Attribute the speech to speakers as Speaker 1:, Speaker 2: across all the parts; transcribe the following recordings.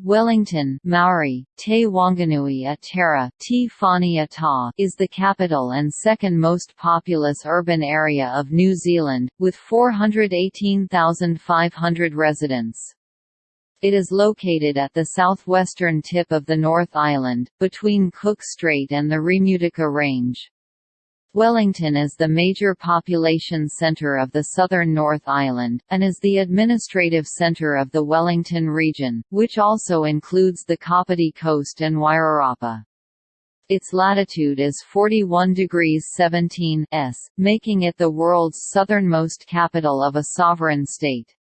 Speaker 1: Wellington Maori, Te Wanganui a Te Whānui Ta, is the capital and second most populous urban area of New Zealand, with 418,500 residents. It is located at the southwestern tip of the North Island, between Cook Strait and the Remutaka Range. Wellington is the major population centre of the southern North Island, and is the administrative centre of the Wellington region, which also includes the Kapiti Coast and Wairarapa. Its latitude is 41 degrees 17 s, making it the world's southernmost capital of a sovereign state.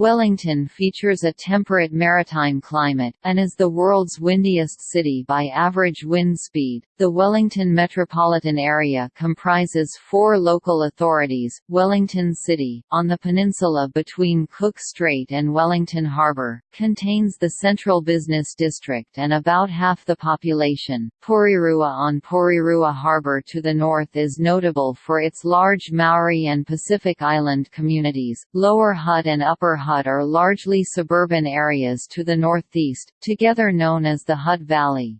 Speaker 1: Wellington features a temperate maritime climate, and is the world's windiest city by average wind speed. The Wellington metropolitan area comprises four local authorities Wellington City, on the peninsula between Cook Strait and Wellington Harbour, contains the central business district and about half the population. Porirua on Porirua Harbour to the north is notable for its large Maori and Pacific Island communities. Lower Hutt and Upper Hutt Are largely suburban areas to the northeast, together known as the Hutt Valley.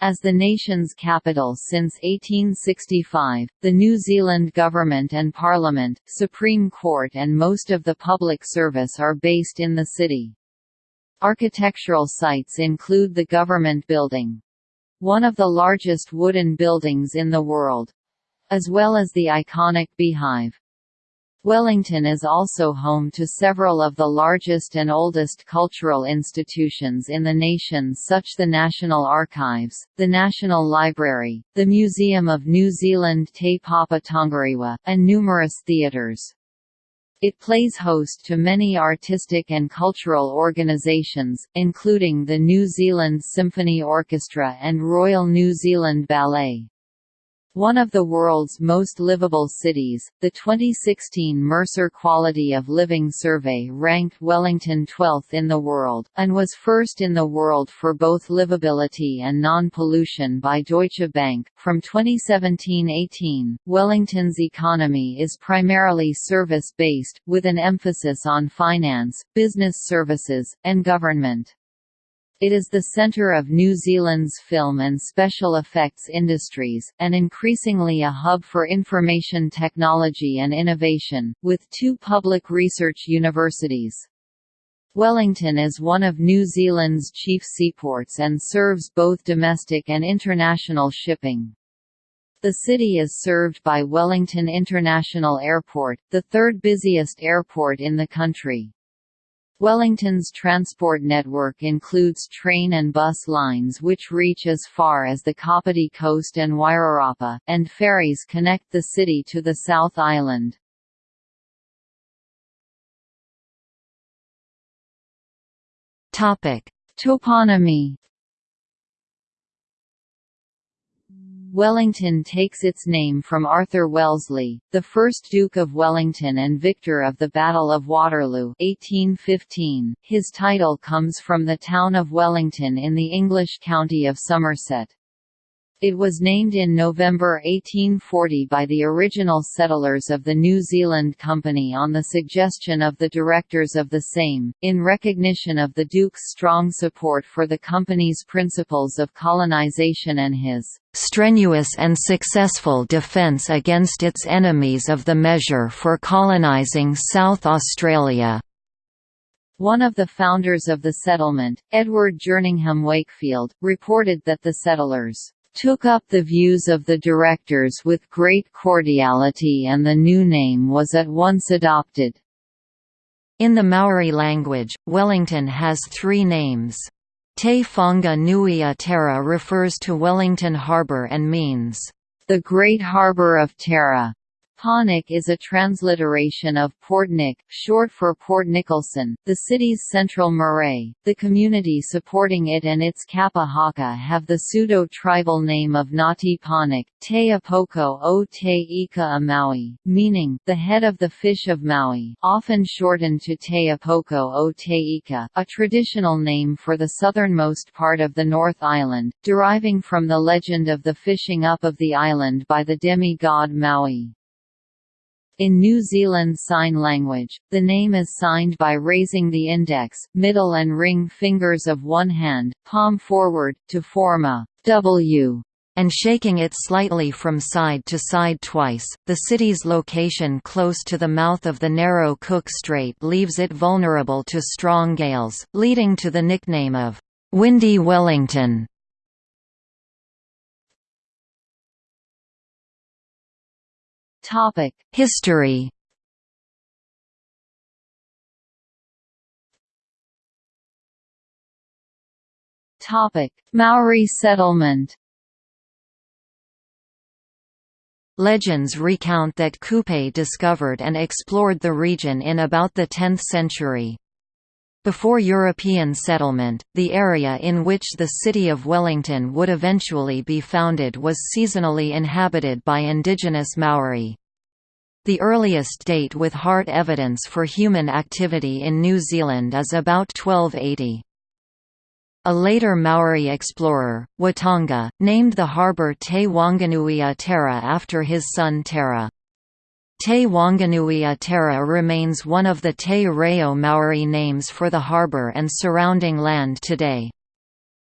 Speaker 1: As the nation's capital since 1865, the New Zealand government and parliament, Supreme Court and most of the public service are based in the city. Architectural sites include the government building. One of the largest wooden buildings in the world. As well as the iconic beehive. Wellington is also home to several of the largest and oldest cultural institutions in the nation such the National Archives, the National Library, the Museum of New Zealand Te Papa Tongarewa, and numerous theatres. It plays host to many artistic and cultural organisations, including the New Zealand Symphony Orchestra and Royal New Zealand Ballet. One of the world's most livable cities, the 2016 Mercer Quality of Living Survey ranked Wellington 12th in the world, and was first in the world for both livability and non-pollution by Deutsche Bank. From 2017-18, Wellington's economy is primarily service-based, with an emphasis on finance, business services, and government. It is the centre of New Zealand's film and special effects industries, and increasingly a hub for information technology and innovation, with two public research universities. Wellington is one of New Zealand's chief seaports and serves both domestic and international shipping. The city is served by Wellington International Airport, the third busiest airport in the country. Wellington's transport network includes train and bus lines which reach as far as the Kapiti Coast and Wairarapa, and ferries connect the city to the South Island. Toponymy Wellington takes its name from Arthur Wellesley, the first Duke of Wellington and victor of the Battle of Waterloo 1815. His title comes from the town of Wellington in the English county of Somerset. It was named in November 1840 by the original settlers of the New Zealand Company on the suggestion of the directors of the same, in recognition of the Duke's strong support for the Company's principles of colonisation and his "...strenuous and successful defence against its enemies of the measure for colonising South Australia." One of the founders of the settlement, Edward Jerningham Wakefield, reported that the settlers took up the views of the directors with great cordiality and the new name was at once adopted. In the Maori language, Wellington has three names. Te Whanga Nui a Tara refers to Wellington Harbour and means, the Great Harbour of Tara. Pawnick is a transliteration of Portnick, short for Port Nicholson, the city's central marae. The community supporting it and its kapa haka have the pseudo-tribal name of Nati Pawnick, Te Upoko o Te Ika a Maui, meaning, the head of the fish of Maui, often shortened to Te Upoko o Te Ika, a traditional name for the southernmost part of the North Island, deriving from the legend of the fishing up of the island by the demi-god Maui. In New Zealand Sign Language, the name is signed by raising the index, middle and ring fingers of one hand, palm forward, to form a W
Speaker 2: and shaking it slightly from side to side twice. The city's location close to the mouth of the narrow Cook Strait leaves it vulnerable to strong gales, leading to the nickname of Windy Wellington. History.
Speaker 1: Maori settlement.
Speaker 2: Legends recount that Kupe discovered and explored the region in about the 10th century. Before European settlement, the area in which the city of Wellington would eventually be founded was seasonally inhabited by indigenous Maori. The earliest date with hard evidence for human activity in New Zealand is about 1280. A later Maori explorer, Whatonga, named the harbour Te Wanganuia Tara after his son Tara. Te Wanganuia Tara remains one of the Te Reo Maori names for the harbour and surrounding land today.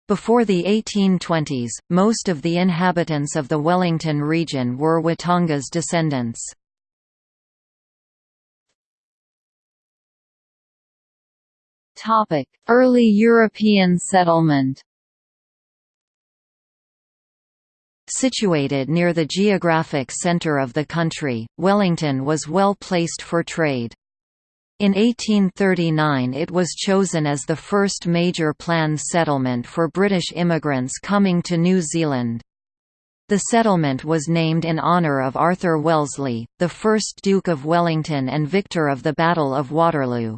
Speaker 2: Before the 1820s, most of the inhabitants of the Wellington region were Whatonga's descendants.
Speaker 1: Early European settlement
Speaker 2: Situated near the geographic centre of the country, Wellington was well placed for trade. In 1839 it was chosen as the first major planned settlement for British immigrants coming to New Zealand. The settlement was named in honour of Arthur Wellesley, the first Duke of Wellington and victor of the Battle of Waterloo.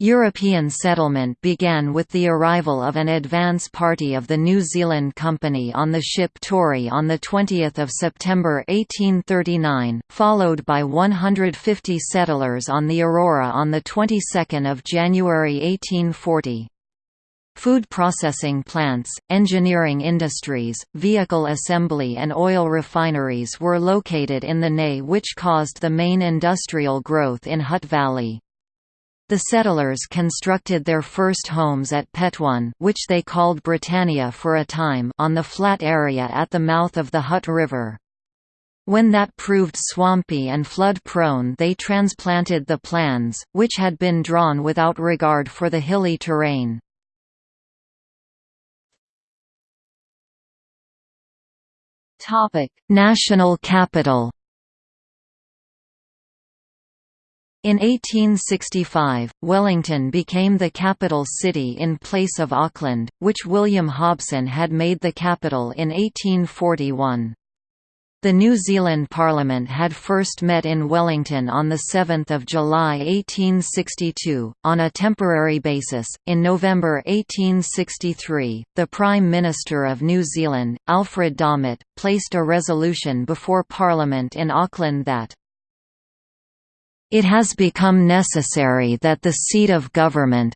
Speaker 2: European settlement began with the arrival of an advance party of the New Zealand Company on the ship Tory on 20 September 1839, followed by 150 settlers on the Aurora on the 22nd of January 1840. Food processing plants, engineering industries, vehicle assembly and oil refineries were located in the Ney which caused the main industrial growth in Hutt Valley. The settlers constructed their first homes at Petone which they called Britannia for a time on the flat area at the mouth of the Hutt River. When that proved swampy and flood-prone they transplanted the plans, which had been drawn without regard for the hilly terrain. National capital In 1865, Wellington became the capital city in place of Auckland, which William Hobson had made the capital in 1841. The New Zealand Parliament had first met in Wellington on 7 July 1862, on a temporary basis. In November 1863, the Prime Minister of New Zealand, Alfred Domett, placed a resolution before Parliament in Auckland that it has become necessary that the seat of government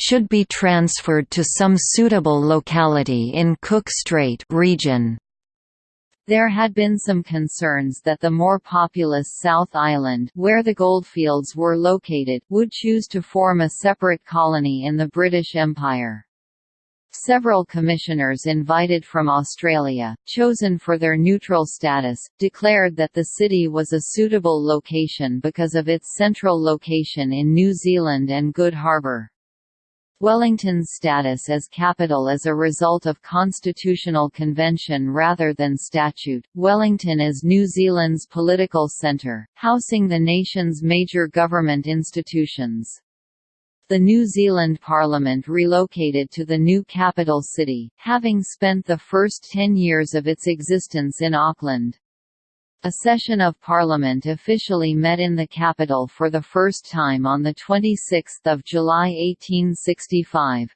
Speaker 2: should be transferred to some suitable locality in Cook Strait region.
Speaker 1: There had been some concerns that the more populous South Island where the goldfields were located would choose to form a separate colony in the British Empire. Several commissioners invited from Australia, chosen for their neutral status, declared that the city was a suitable location because of its central location in New Zealand and good harbour. Wellington's status as capital is a result of constitutional convention rather than statute. Wellington is New Zealand's political centre, housing the nation's major government institutions. The New Zealand Parliament relocated to the new capital city, having spent the first ten years of its existence in Auckland. A session of Parliament officially met in the capital for the first time on 26 July 1865.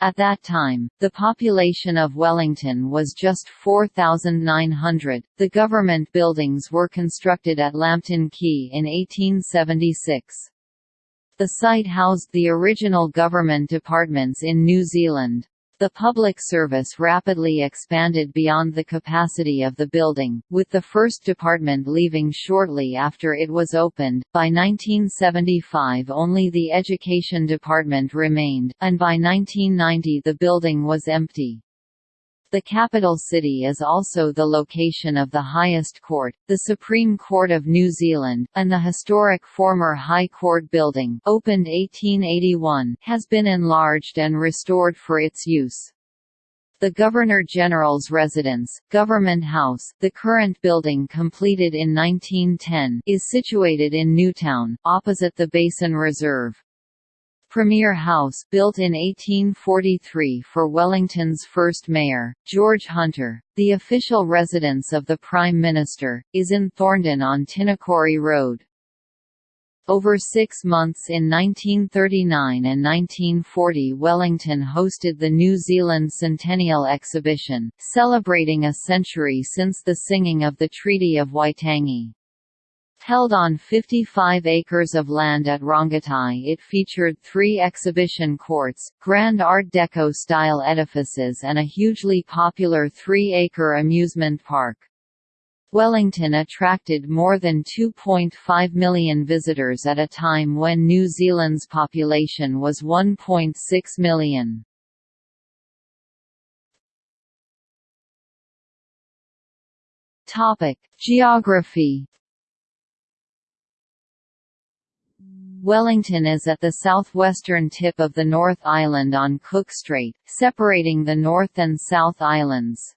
Speaker 1: At that time, the population of Wellington was just 4,900. The government buildings were constructed at Lambton Quay in 1876. The site housed the original government departments in New Zealand. The public service rapidly expanded beyond the capacity of the building, with the first department leaving shortly after it was opened. By 1975 only the education department remained, and by 1990 the building was empty. The capital city is also the location of the highest court, the Supreme Court of New Zealand, and the historic former High Court building opened 1881 has been enlarged and restored for its use. The Governor-General's residence, Government House, the current building completed in 1910, is situated in Newtown, opposite the Basin Reserve. Premier House built in 1843 for Wellington's first mayor, George Hunter, the official residence of the Prime Minister, is in Thorndon on Tinakori Road. Over six months in 1939 and 1940 Wellington hosted the New Zealand Centennial Exhibition, celebrating a century since the singing of the Treaty of Waitangi. Held on 55 acres of land at Rongotai it featured three exhibition courts, grand Art Deco-style edifices and a hugely popular three-acre amusement park. Wellington attracted more than 2.5 million visitors at a time when New Zealand's population was 1.6 million. Geography Wellington is at the southwestern tip of the North Island on Cook Strait, separating the North and South Islands.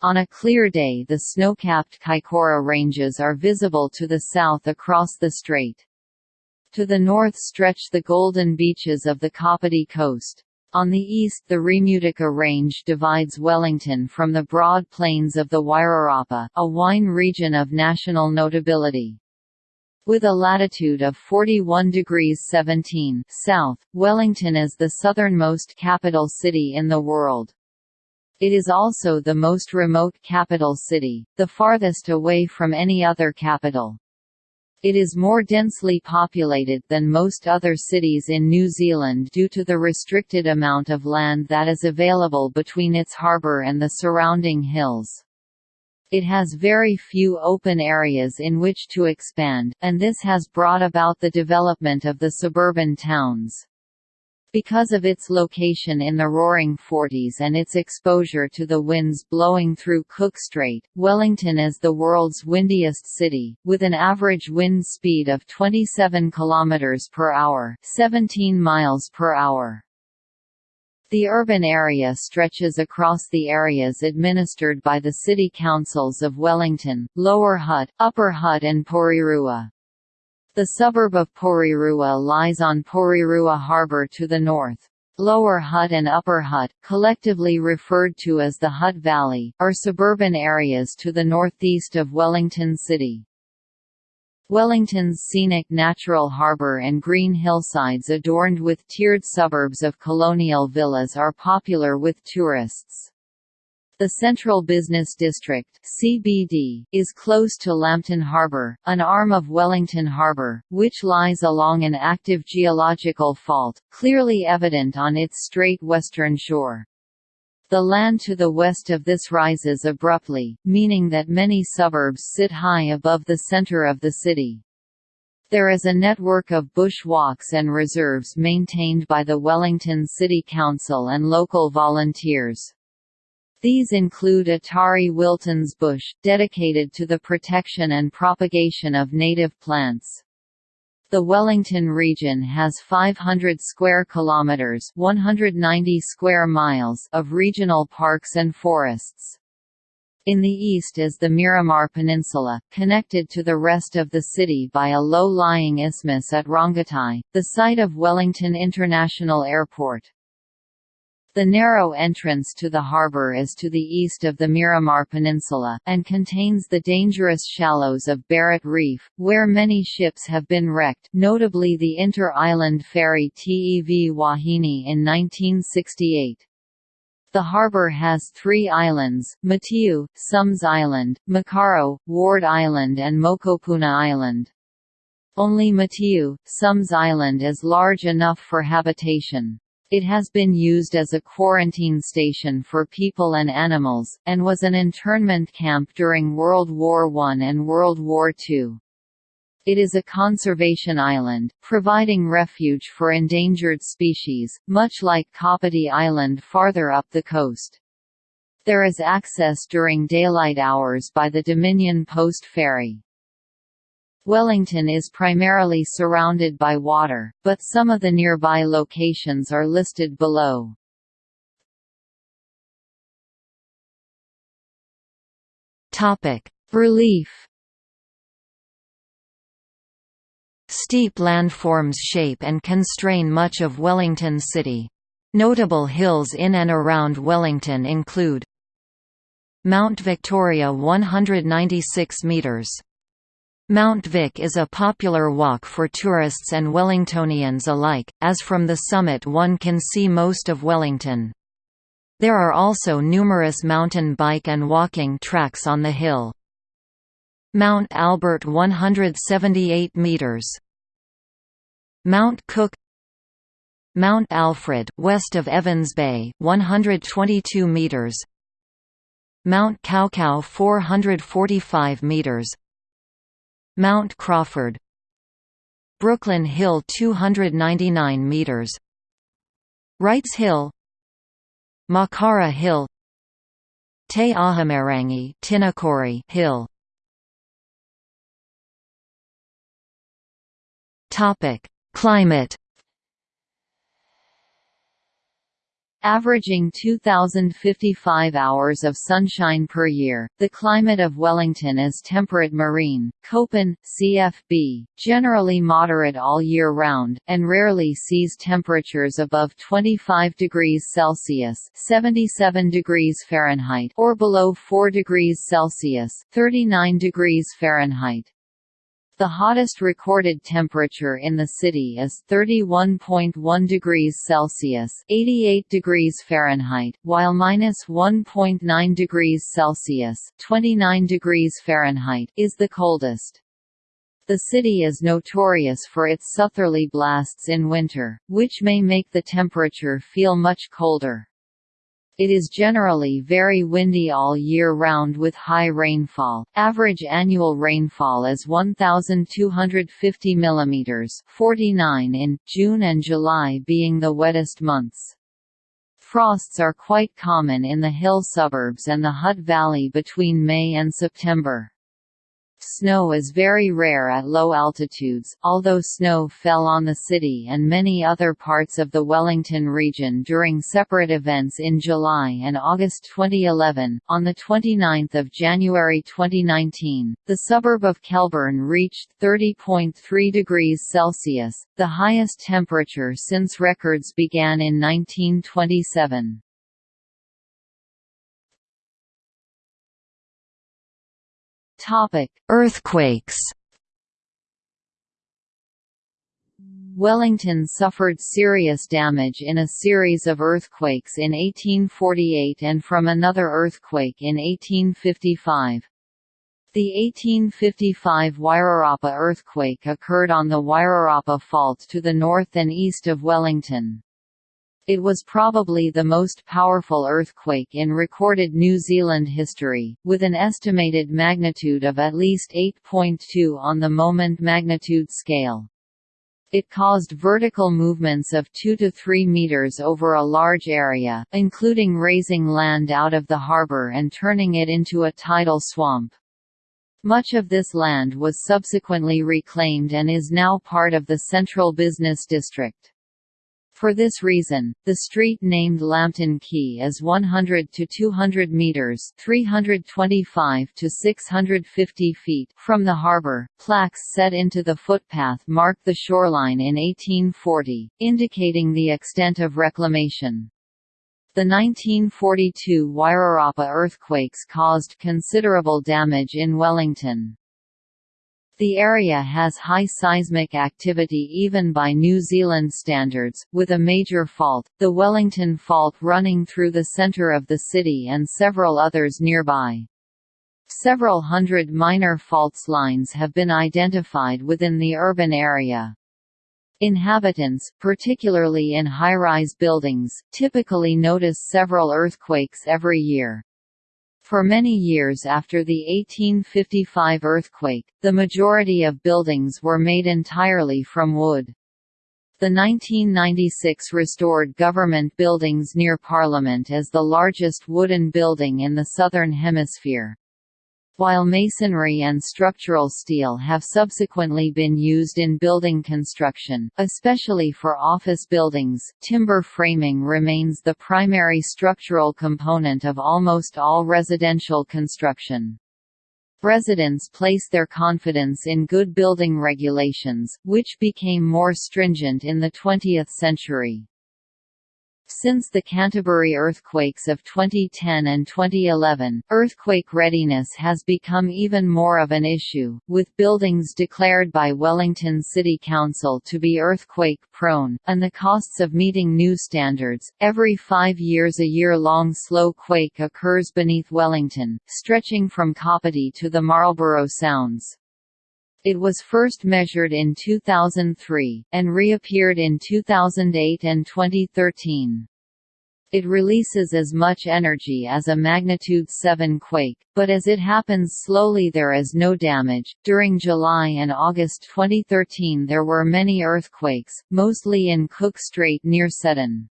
Speaker 1: On a clear day the snow-capped Kaikoura Ranges are visible to the south across the strait. To the north stretch the golden beaches of the Kapiti coast. On the east the Remutaka Range divides Wellington from the broad plains of the Wairarapa, a wine region of national notability. With a latitude of 41 degrees 17 south, Wellington is the southernmost capital city in the world. It is also the most remote capital city, the farthest away from any other capital. It is more densely populated than most other cities in New Zealand due to the restricted amount of land that is available between its harbour and the surrounding hills. It has very few open areas in which to expand, and this has brought about the development of the suburban towns. Because of its location in the Roaring Forties and its exposure to the winds blowing through Cook Strait, Wellington is the world's windiest city, with an average wind speed of 27 km per hour, 17 miles per hour. The urban area stretches across the areas administered by the city councils of Wellington, Lower Hutt, Upper Hutt and Porirua. The suburb of Porirua lies on Porirua Harbour to the north. Lower Hutt and Upper Hutt, collectively referred to as the Hutt Valley, are suburban areas to the northeast of Wellington City. Wellington's scenic natural harbour and green hillsides adorned with tiered suburbs of colonial villas are popular with tourists. The Central Business District (CBD) is close to Lambton Harbour, an arm of Wellington Harbour, which lies along an active geological fault, clearly evident on its straight western shore. The land to the west of this rises abruptly, meaning that many suburbs sit high above the center of the city. There is a network of bush walks and reserves maintained by the Wellington City Council and local volunteers. These include Otari Wilton's Bush, dedicated to the protection and propagation of native plants. The Wellington region has 500 square kilometers, 190 square miles of regional parks and forests. In the east is the Miramar Peninsula, connected to the rest of the city by a low-lying isthmus at Rongotai, the site of Wellington International Airport. The narrow entrance to the harbour is to the east of the Miramar Peninsula, and contains the dangerous shallows of Barrett Reef, where many ships have been wrecked notably the inter-island ferry TEV Wahine in 1968. The harbour has three islands, Matiu, Somes Island, Makaro, Ward Island and Mokopuna Island. Only Matiu, Somes Island is large enough for habitation. It has been used as a quarantine station for people and animals, and was an internment camp during World War I and World War II. It is a conservation island, providing refuge for endangered species, much like Kapiti Island farther up the coast. There is access during daylight hours by the Dominion Post Ferry. Wellington is primarily surrounded by water, but some of the nearby locations are listed below. Relief
Speaker 2: Steep landforms shape and constrain much of Wellington City. Notable hills in and around Wellington include Mount Victoria 196 metres Mount Vic is a popular walk for tourists and Wellingtonians alike, as from the summit one can see most of Wellington. There are also numerous mountain bike and walking tracks on the hill. Mount Albert 178 metres. Mount Cook Mount Alfred, west of Evans Bay 122 metres. Mount Kaukau 445 metres. Mount Crawford Brooklyn Hill 299 meters. Wrights Hill Makara Hill Te Ahumairangi Tinakori Hill. Topic Climate
Speaker 1: Averaging 2,055 hours of sunshine per year, the climate of Wellington is temperate marine, Köppen, CFB, generally moderate all year round, and rarely sees temperatures above 25 degrees Celsius 77 degrees Fahrenheit or below 4 degrees Celsius 39 degrees Fahrenheit. The hottest recorded temperature in the city is 31.1 degrees Celsius (88 degrees Fahrenheit), while minus 1.9 degrees Celsius (29 degrees Fahrenheit) is the coldest. The city is notorious for its southerly blasts in winter, which may make the temperature feel much colder. It is generally very windy all year round with high rainfall. Average annual rainfall is 1250 mm, 49 in June and July being the wettest months. Frosts are quite common in the hill suburbs and the Hutt Valley between May and September. Snow is very rare at low altitudes, although snow fell on the city and many other parts of the Wellington region during separate events in July and August 2011. On the 29th of January 2019, the suburb of Kelburn reached 30.3 degrees Celsius, the highest temperature since records began in 1927.
Speaker 2: Earthquakes.
Speaker 1: Wellington suffered serious damage in a series of earthquakes in 1848 and from another earthquake in 1855. The 1855 Wairarapa earthquake occurred on the Wairarapa Fault to the north and east of Wellington. It was probably the most powerful earthquake in recorded New Zealand history, with an estimated magnitude of at least 8.2 on the moment magnitude scale. It caused vertical movements of 2 to 3 meters over a large area, including raising land out of the harbor and turning it into a tidal swamp. Much of this land was subsequently reclaimed and is now part of the Central Business District. For this reason, the street named Lambton Quay is 100 to 200 meters (325 to 650 feet) from the harbor. Plaques set into the footpath mark the shoreline in 1840, indicating the extent of reclamation. The 1942 Wairarapa earthquakes caused considerable damage in Wellington. The area has high seismic activity even by New Zealand standards, with a major fault, the Wellington Fault running through the centre of the city and several others nearby. Several hundred minor faults lines have been identified within the urban area. Inhabitants, particularly in high-rise buildings, typically notice several earthquakes every year. For many years after the 1855 earthquake, the majority of buildings were made entirely from wood. The 1996 restored government buildings near Parliament as the largest wooden building in the Southern Hemisphere. While masonry and structural steel have subsequently been used in building construction, especially for office buildings, timber framing remains the primary structural component of almost all residential construction. Residents place their confidence in good building regulations, which became more stringent in the 20th century. Since the Canterbury earthquakes of 2010 and 2011, earthquake readiness has become even more of an issue, with buildings declared by Wellington City Council to be earthquake-prone, and the costs of meeting new standards. Every five years a year-long slow quake occurs beneath Wellington, stretching from Kapiti to the Marlborough Sounds. It was first measured in 2003, and reappeared in 2008 and 2013. It releases as much energy as a magnitude 7 quake, but as it happens slowly there is no damage. During July and August 2013 there were many earthquakes, mostly in Cook Strait near Seddon.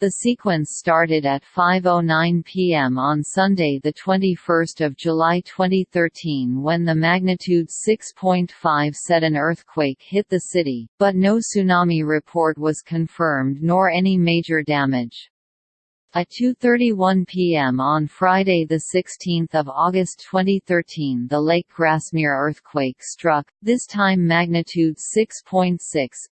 Speaker 1: The sequence started at 5.09 p.m. on Sunday 21 July 2013 when the magnitude 6.5 Seddon earthquake hit the city, but no tsunami report was confirmed nor any major damage. At 2.31 p.m. on Friday 16 August 2013 the Lake Grassmere earthquake struck, this time magnitude 6.6,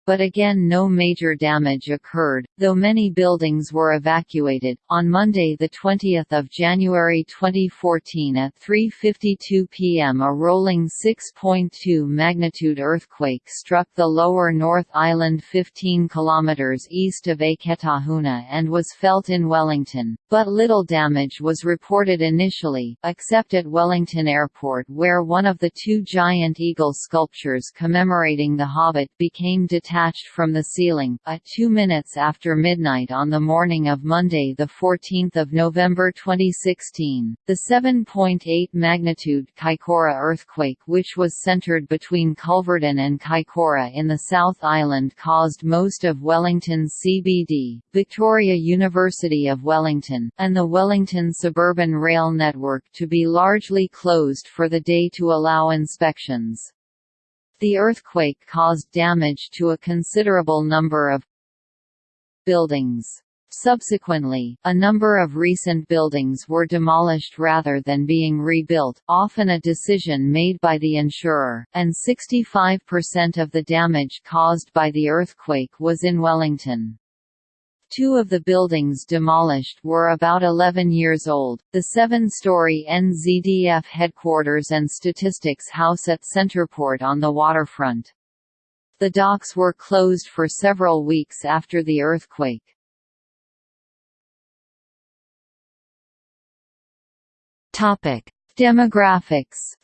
Speaker 1: but again no major damage occurred, though many buildings were evacuated. On Monday 20 January 2014 at 3.52 p.m. a rolling 6.2 magnitude earthquake struck the lower North Island 15 km east of Eketahuna and was felt in Wellington Wellington, but little damage was reported initially, except at Wellington Airport where one of the two giant eagle sculptures commemorating the Hobbit became detached from the ceiling, at two minutes after midnight on the morning of Monday 14 November 2016. The 7.8 magnitude Kaikoura earthquake which was centered between Culverden and Kaikoura in the South Island caused most of Wellington's CBD, Victoria University of of Wellington, and the Wellington suburban rail network to be largely closed for the day to allow inspections. The earthquake caused damage to a considerable number of buildings. Subsequently, a number of recent buildings were demolished rather than being rebuilt, often a decision made by the insurer, and 65% of the damage caused by the earthquake was in Wellington. Two of the buildings demolished were about 11 years old, the seven-story NZDF headquarters and statistics house at Centreport on the waterfront. The docks were closed for several weeks after the earthquake. Demographics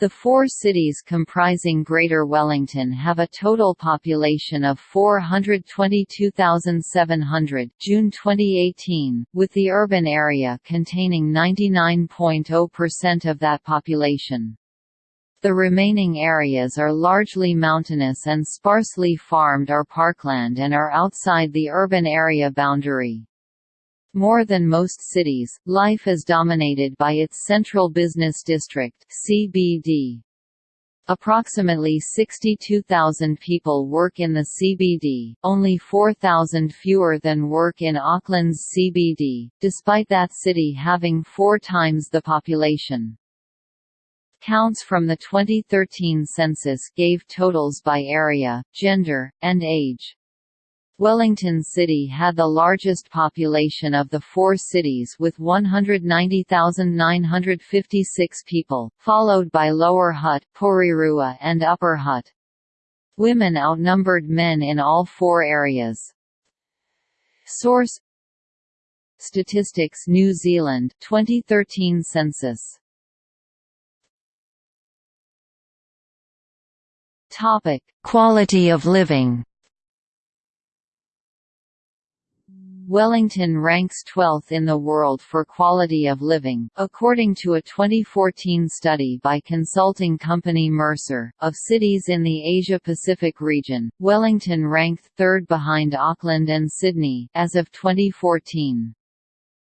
Speaker 1: The four cities comprising Greater Wellington have a total population of 422,700 June 2018, with the urban area containing 99.0% of that population. The remaining areas are largely mountainous and sparsely farmed or parkland and are outside the urban area boundary. More than most cities, life is dominated by its Central Business District (CBD). Approximately 62,000 people work in the CBD, only 4,000 fewer than work in Auckland's CBD, despite that city having four times the population. Counts from the 2013 census gave totals by area, gender, and age. Wellington City had the largest population of the four cities with 190,956 people, followed by Lower Hutt, Porirua and Upper Hutt. Women outnumbered men in all four areas. Source Statistics New Zealand 2013 census Topic:
Speaker 2: Quality of living.
Speaker 1: Wellington ranks 12th in the world for quality of living, according to a 2014 study by consulting company Mercer. Of cities in the Asia-Pacific region, Wellington ranked third behind Auckland and Sydney, as of 2014.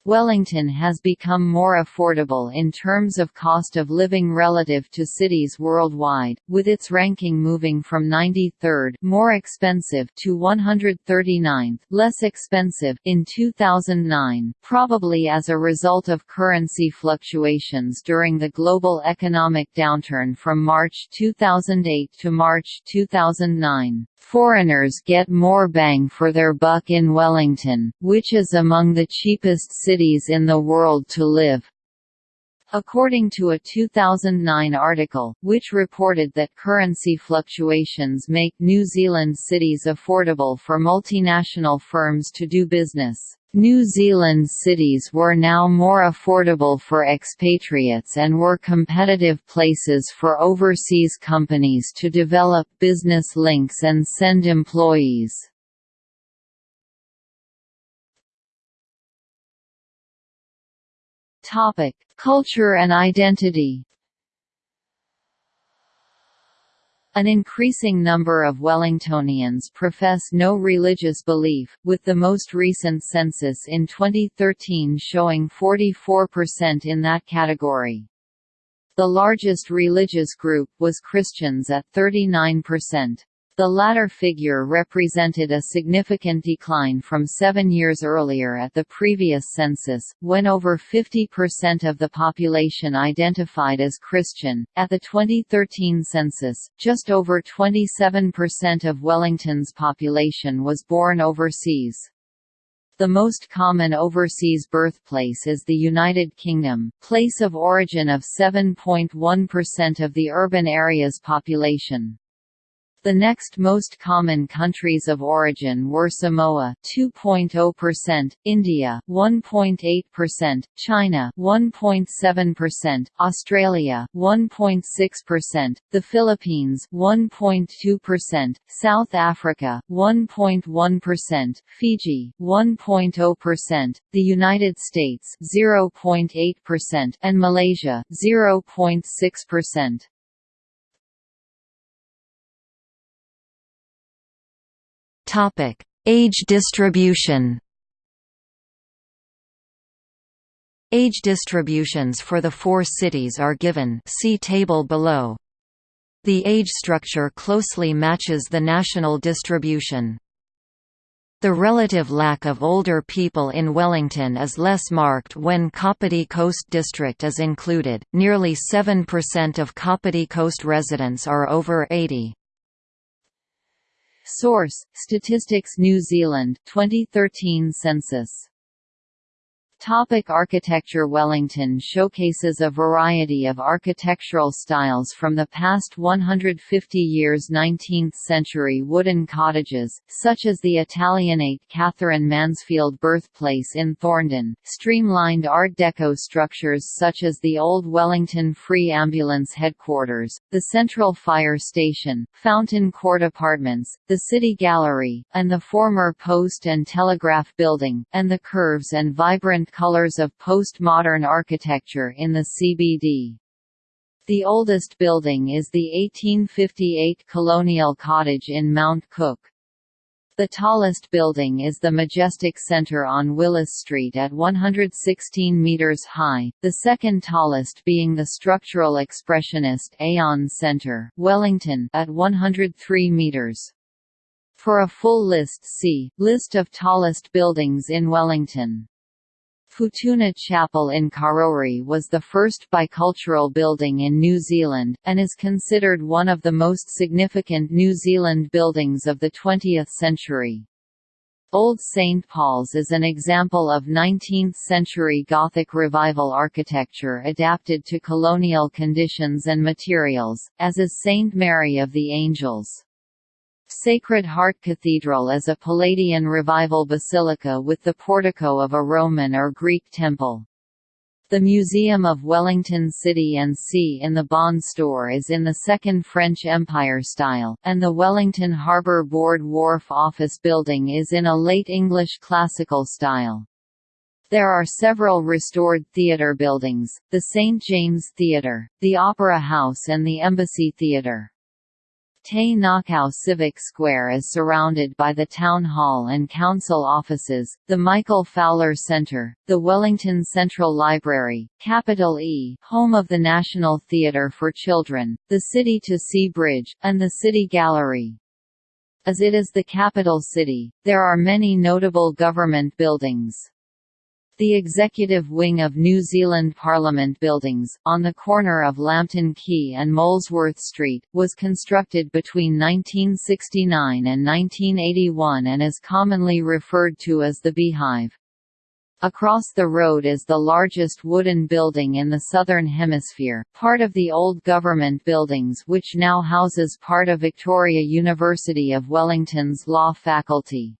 Speaker 1: Wellington has become more affordable in terms of cost of living relative to cities worldwide, with its ranking moving from 93rd more expensive to 139th less expensive in 2009, probably as a result of currency fluctuations during the global economic downturn from March 2008 to March 2009. Foreigners get more bang for their buck in Wellington, which is among the cheapest cities in the world to live. According to a 2009 article, which reported that currency fluctuations make New Zealand cities affordable for multinational firms to do business. New Zealand cities were now more affordable for expatriates and were competitive places for overseas companies to develop business links and send employees. Culture and identity. An increasing number of Wellingtonians profess no religious belief, with the most recent census in 2013 showing 44% in that category. The largest religious group was Christians at 39%. The latter figure represented a significant decline from seven years earlier at the previous census, when over 50% of the population identified as Christian. At the 2013 census, just over 27% of Wellington's population was born overseas. The most common overseas birthplace is the United Kingdom, place of origin of 7.1% of the urban area's population. The next most common countries of origin were Samoa 2.0%, India 1.8%, China 1.7%, Australia 1.6%, the Philippines 1.2%, South Africa 1.1%, Fiji 1.0%, the United States 0.8% and Malaysia 0.6%.
Speaker 2: Topic: Age distribution. Age distributions for the four cities are given see table below. The age structure closely matches the national distribution. The relative lack of older people in Wellington is less marked when Kapiti Coast District is included, nearly 7% of Kapiti Coast residents are over 80.
Speaker 1: Source: Statistics New Zealand 2013 census Topic architecture Wellington showcases a variety of architectural styles from the past 150 years 19th-century wooden cottages, such as the Italianate Katherine Mansfield birthplace in Thorndon, streamlined Art Deco structures such as the Old Wellington Free Ambulance Headquarters, the Central Fire Station, Fountain Court Apartments, the City Gallery, and the former Post and Telegraph Building, and the curves and vibrant colors of postmodern architecture in the CBD. The oldest building is the 1858 Colonial Cottage in Mount Cook. The tallest building is the Majestic Centre on Willis Street at 116 metres high, the second tallest being the structural expressionist Aon Centre, Wellington at 103 metres. For a full list see, List of tallest buildings in Wellington. Futuna Chapel in Karori was the first bicultural building in New Zealand, and is considered one of the most significant New Zealand buildings of the 20th century. Old St. Paul's is an example of 19th-century Gothic Revival architecture adapted to colonial conditions and materials, as is St. Mary of the Angels. Sacred Heart Cathedral is a Palladian Revival basilica with the portico of a Roman or Greek temple. The Museum of Wellington City and Sea in the Bond Store is in the Second French Empire style, and the Wellington Harbour Board Wharf Office Building is in a late English classical style. There are several restored theatre buildings, the St. James Theatre, the Opera House and the Embassy Theatre. Te Ngākau Civic Square is surrounded by the Town Hall and Council offices, the Michael Fowler Centre, the Wellington Central Library, Capital E home of the National Theatre for Children, the City to Sea Bridge, and the City Gallery. As it is the capital city, there are many notable government buildings. The executive wing of New Zealand Parliament Buildings, on the corner of Lambton Quay and Molesworth Street, was constructed between 1969 and 1981 and is commonly referred to as the Beehive. Across the road is the largest wooden building in the Southern Hemisphere, part of the old government buildings which now houses part of Victoria University of Wellington's law faculty.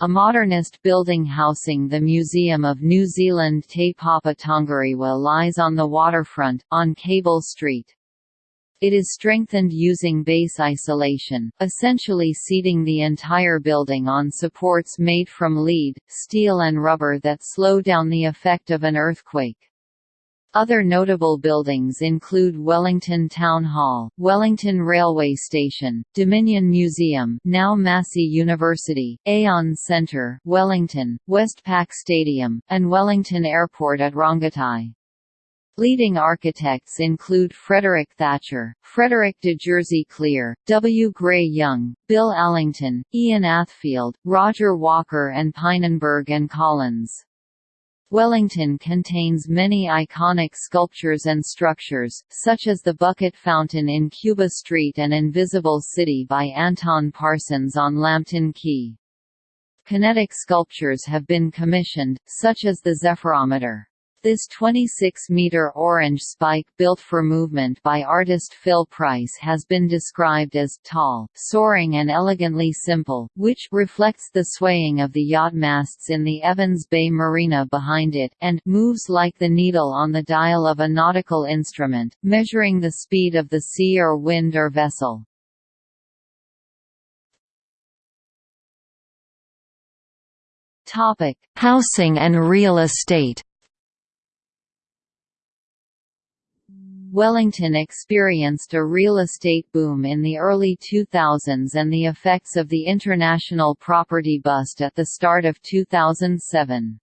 Speaker 1: A modernist building housing the Museum of New Zealand Te Papa Tongarewa lies on the waterfront, on Cable Street. It is strengthened using base isolation, essentially seating the entire building on supports made from lead, steel and rubber that slow down the effect of an earthquake. Other notable buildings include Wellington Town Hall, Wellington Railway Station, Dominion Museum now Massey University, Aon Centre, Wellington, Westpac Stadium, and Wellington Airport at Rongotai. Leading architects include Frederick Thatcher, Frederick de Jersey Clere, W. Gray Young, Bill Alington, Ian Athfield, Roger Walker and Pynenburg and Collins. Wellington contains many iconic sculptures and structures, such as the Bucket Fountain in Cuba Street and Invisible City by Anton Parsons on Lambton Quay. Kinetic sculptures have been commissioned, such as the Zephyrometer. This 26-meter orange spike built for movement by artist Phil Price has been described as tall, soaring and elegantly simple, which reflects the swaying of the yacht masts in the Evans Bay Marina behind it, and moves like the needle on the dial of a nautical instrument, measuring the speed of the sea or wind or vessel.
Speaker 2: Topic: Housing and real estate.
Speaker 1: Wellington experienced a real estate boom in the early 2000s and the effects of the international property bust at the start of 2007.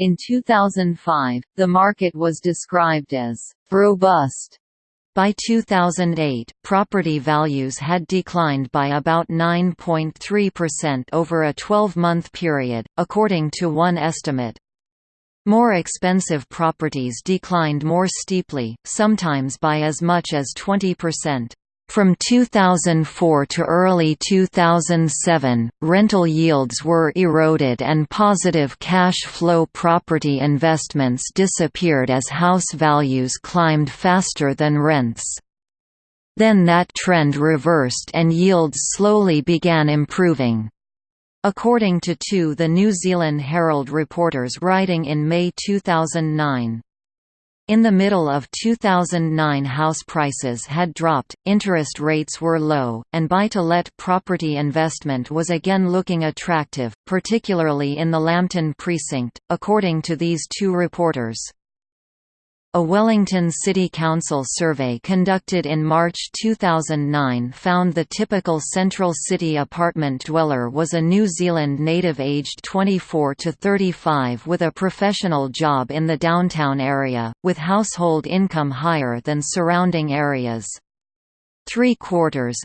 Speaker 1: In 2005, the market was described as robust.
Speaker 2: By 2008, property values had declined by about 9.3% over a 12-month period, according to one estimate. More expensive properties declined more steeply, sometimes by as much as 20%. From 2004 to early 2007, rental yields were eroded and positive cash flow property investments disappeared as house values climbed faster than rents. Then that trend reversed and yields slowly began improving. According to two The New Zealand Herald reporters writing in May 2009. In the middle of 2009 house prices had dropped, interest rates were low, and buy-to-let property investment was again looking attractive, particularly in the Lambton precinct, according to these two reporters. A Wellington City Council survey conducted in March 2009 found the typical central city apartment dweller was a New Zealand native aged 24 to 35 with a professional job in the downtown area, with household income higher than surrounding areas. Three quarters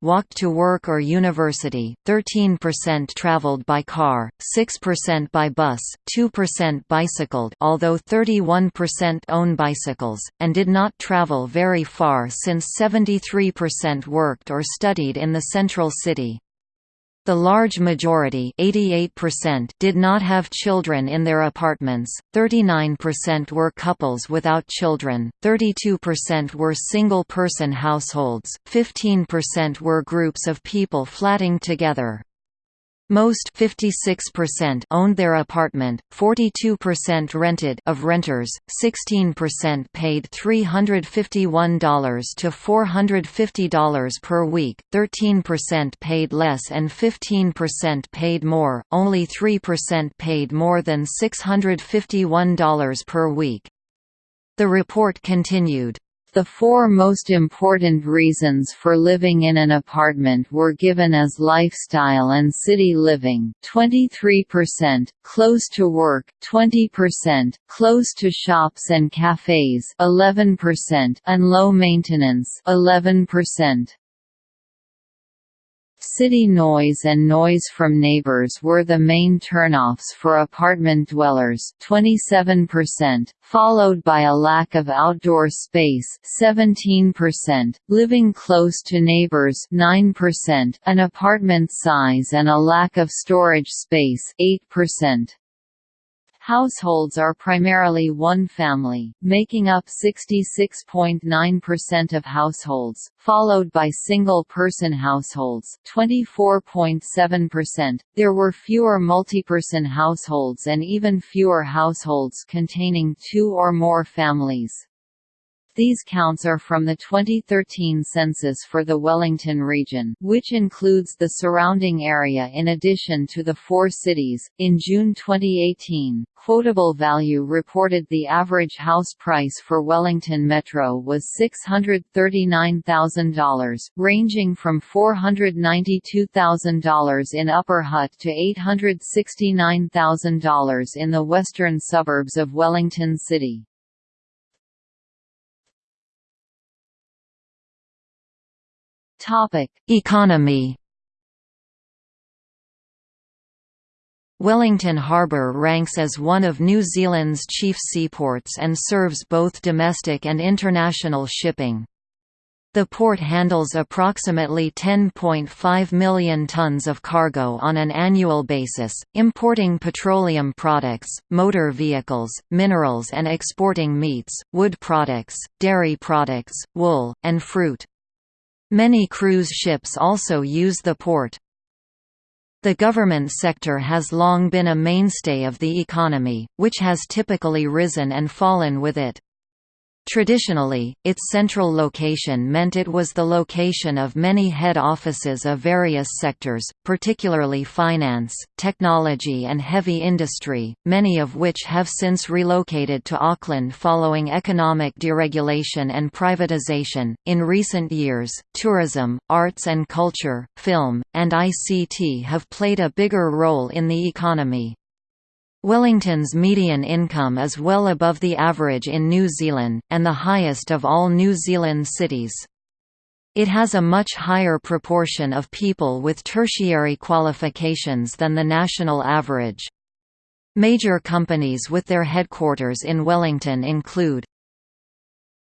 Speaker 2: walked to work or university, 13% traveled by car, 6% by bus, 2% bicycled although 31% own bicycles, and did not travel very far since 73% worked or studied in the central city. The large majority did not have children in their apartments, 39% were couples without children, 32% were single-person households, 15% were groups of people flatting together. Most 56% owned their apartment, 42% rented of renters, 16% paid $351 to $450 per week, 13% paid less and 15% paid more, only 3% paid more than $651 per week. The report continued,
Speaker 1: the four most important reasons for living in an apartment were given as lifestyle and city living 23%, close to work 20%, close to shops and cafes 11%, and low maintenance 11%. City noise and noise from neighbors were the main turnoffs for apartment dwellers 27%, followed by a lack of outdoor space 17%, living close to neighbors 9%, an apartment size and a lack of storage space 8%. Households are primarily one family, making up 66.9% of households, followed by single-person households 24.7%. There were fewer multi-person households and even fewer households containing two or more families. These counts are from the 2013 census for the Wellington region, which includes the surrounding area in addition to the four cities. In June 2018, Quotable Value reported the average house price for Wellington Metro was $639,000, ranging from $492,000 in Upper Hutt to $869,000 in the western suburbs of Wellington City.
Speaker 2: Topic: Economy. Wellington Harbour ranks as one of New Zealand's chief seaports and serves both domestic and international shipping. The port handles approximately 10.5 million tons of cargo on an annual basis, importing petroleum products, motor vehicles, minerals and exporting meats, wood products, dairy products, wool, and fruit. Many cruise ships also use the port. The government sector has long been a mainstay of the economy, which has typically risen and fallen with it. Traditionally, its central location meant it was the location of many head offices of various sectors, particularly finance, technology and heavy industry, many of which have since relocated to Auckland following economic deregulation and privatization. In recent years, tourism, arts and culture, film, and ICT have played a bigger role in the economy. Wellington's median income is well above the average in New Zealand, and the highest of all New Zealand cities. It has a much higher proportion of people with tertiary qualifications than the national average. Major companies with their headquarters in Wellington include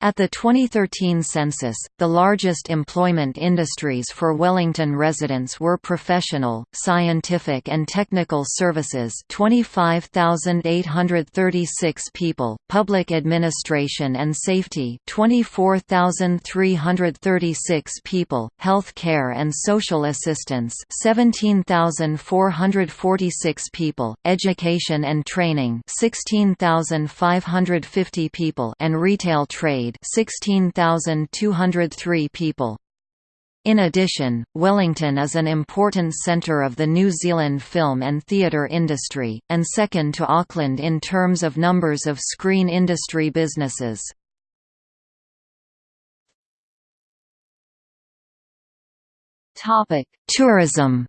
Speaker 2: at the 2013 census, the largest employment industries for Wellington residents were professional, scientific and technical services 25,836 people, public administration and safety 24,336 people, health care and social assistance 17,446 people, education and training 16,550 people and retail trade 16,203 people. In addition, Wellington is an important centre of the New Zealand film and theatre industry, and second to Auckland in terms of numbers of screen industry businesses. Tourism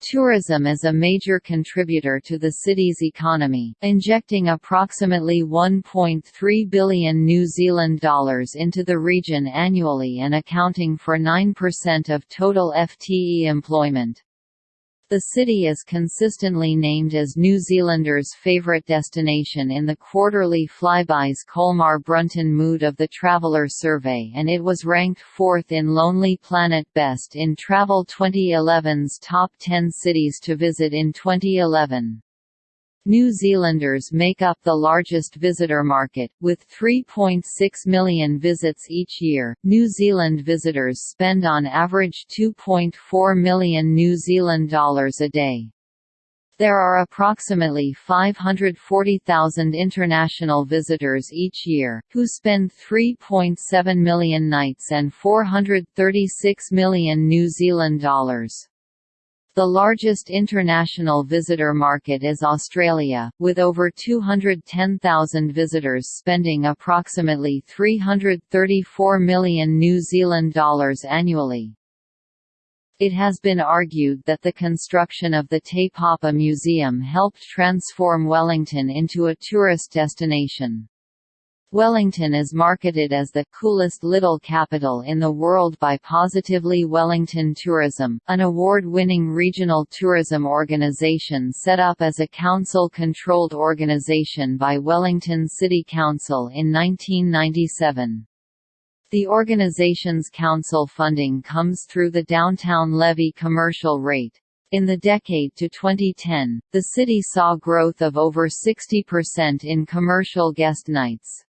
Speaker 1: Tourism is a major contributor to the city's economy, injecting approximately 1.3 billion New Zealand dollars into the region annually and accounting for 9% of total FTE employment. The city is consistently named as New Zealanders' favourite destination in the quarterly Flybuys Colmar Brunton Mood of the Traveller survey and it was ranked fourth in Lonely Planet Best in Travel 2011's Top 10 Cities to Visit in 2011. New Zealanders make up the largest visitor market, with 3.6 million visits each year. New Zealand visitors spend on average 2.4 million New Zealand dollars a day. There are approximately 540,000 international visitors each year, who spend 3.7 million nights and 436 million New Zealand dollars. The largest international visitor market is Australia, with over 210,000 visitors spending approximately 334 million New Zealand dollars annually. It has been argued that the construction of the Te Papa Museum helped transform Wellington into a tourist destination. Wellington is marketed as the coolest little capital in the world by Positively Wellington Tourism, an award-winning regional tourism organization set up as a council-controlled organization by Wellington City Council in 1997. The organization's council funding comes through the downtown levy commercial rate. In the decade to 2010, the city saw growth of over 60% in commercial guest nights.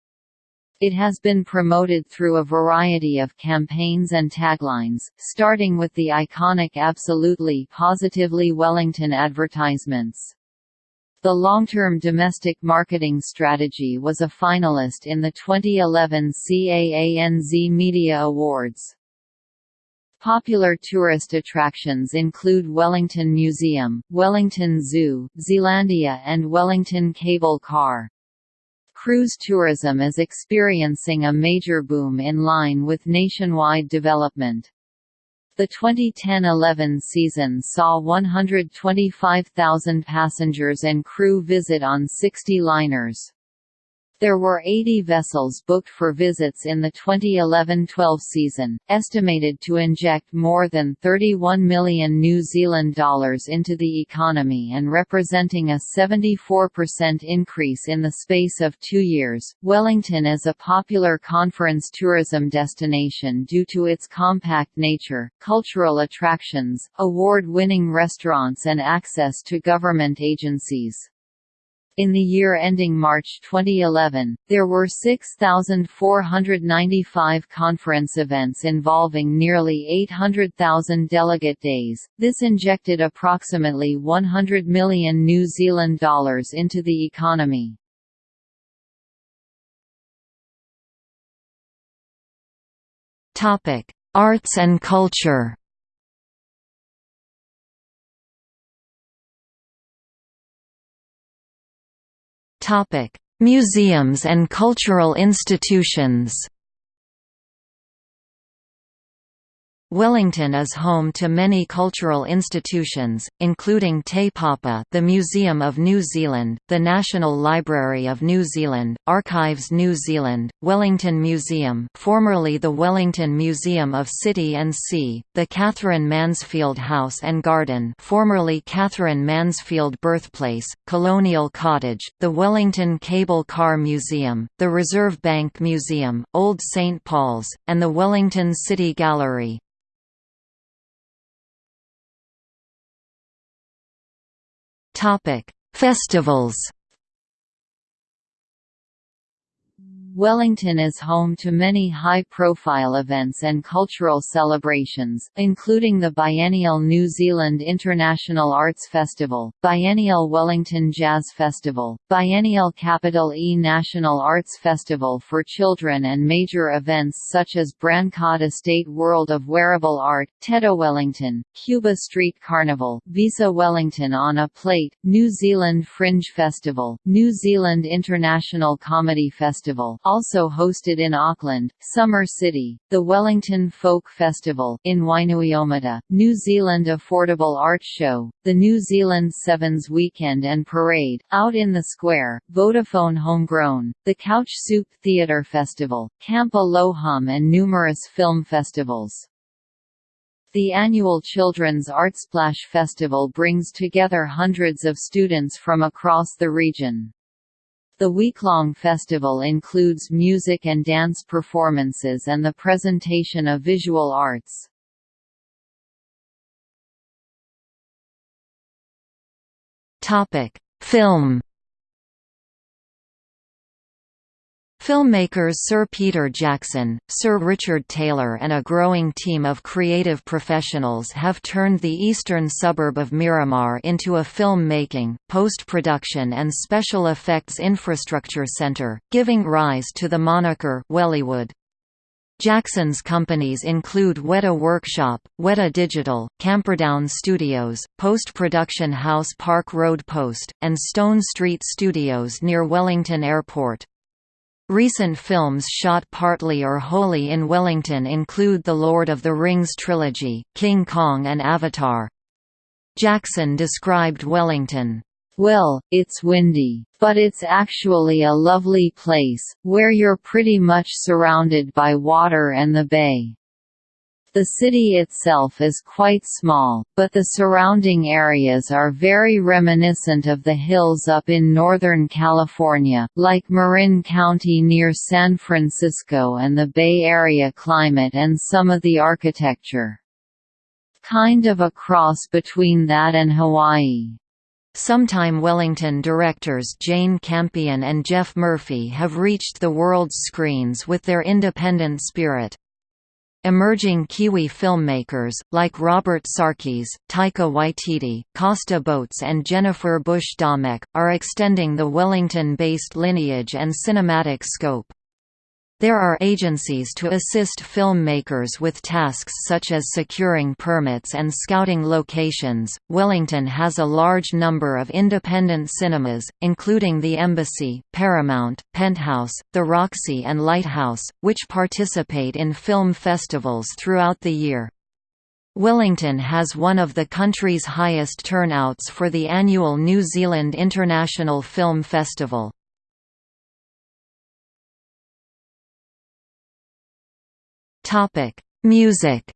Speaker 1: It has been promoted through a variety of campaigns and taglines, starting with the iconic Absolutely Positively Wellington advertisements. The long-term domestic marketing strategy was a finalist in the 2011 CAANZ Media Awards. Popular tourist attractions include Wellington Museum, Wellington Zoo, Zealandia and Wellington Cable Car. Cruise tourism is experiencing a major boom in line with nationwide development. The 2010–11 season saw 125,000 passengers and crew visit on 60 liners. There were 80 vessels booked for visits in the 2011-12 season, estimated to inject more than 31 million New Zealand dollars into the economy and representing a 74% increase in the space of two years. Wellington is a popular conference tourism destination due to its compact nature, cultural attractions, award-winning restaurants and access to government agencies. In the year ending March 2011, there were 6,495 conference events involving nearly 800,000 delegate days. This injected approximately 100 million New Zealand dollars into the economy.
Speaker 2: Topic: Arts and culture. Museums and cultural institutions. Wellington is home to many cultural institutions, including Te Papa the Museum of New Zealand, the National Library of New Zealand, Archives New Zealand, Wellington Museum formerly the Wellington Museum of City and Sea, the Katherine Mansfield House and Garden formerly Katherine Mansfield Birthplace, Colonial Cottage, the Wellington Cable Car Museum, the Reserve Bank Museum, Old St. Paul's, and the Wellington City Gallery. Topic: Festivals.
Speaker 1: Wellington is home to many high-profile events and cultural celebrations, including the biennial New Zealand International Arts Festival, biennial Wellington Jazz Festival, biennial Capital E National Arts Festival for children and major events such as Brancott Estate World of Wearable Art, Teta Wellington, Cuba Street Carnival, Visa Wellington on a Plate, New Zealand Fringe Festival, New Zealand International Comedy Festival also hosted in Auckland, Summer City, the Wellington Folk Festival in Wainuiomata, New Zealand Affordable Art Show, the New Zealand Sevens Weekend and Parade, Out in the Square, Vodafone Homegrown, the Couch Soup Theatre Festival, Camp A Low Hum and numerous film festivals. The annual Children's Artsplash Festival brings together hundreds of students from across the region. The week-long festival includes music and dance performances and the presentation of visual arts.
Speaker 2: Topic: Film Filmmakers Sir Peter Jackson, Sir Richard Taylor and a growing team of creative professionals have turned the eastern suburb of Miramar into a film-making, post-production and special effects infrastructure center, giving rise to the moniker Wellywood. Jackson's companies include Weta Workshop, Weta Digital, Camperdown Studios, post-production house Park Road Post, and Stone Street Studios near Wellington Airport. Recent films shot partly or wholly in Wellington include The Lord of the Rings trilogy, King Kong and Avatar. Jackson described Wellington,
Speaker 1: "...well, it's windy, but it's actually a lovely place, where you're pretty much surrounded by water and the bay. The city itself is quite small, but the surrounding areas are very reminiscent of the hills up in Northern California, like Marin County near San Francisco and the Bay Area climate and some of the architecture. Kind of a cross between that and Hawaii.
Speaker 2: Sometime Wellington directors Jane Campion and Geoff Murphy have reached the world's screens with their independent spirit. Emerging Kiwi filmmakers, like Robert Sarkies, Taika Waititi, Costa Botes and Jennifer Bush-Daumec, are extending the Wellington-based lineage and cinematic scope. There are agencies to assist filmmakers with tasks such as securing permits and scouting locations. Wellington has a large number of independent cinemas, including the Embassy, Paramount, Penthouse, the Roxy, and Lighthouse, which participate in film festivals throughout the year. Wellington has one of the country's highest turnouts for the annual New Zealand International Film Festival. Topic: Music.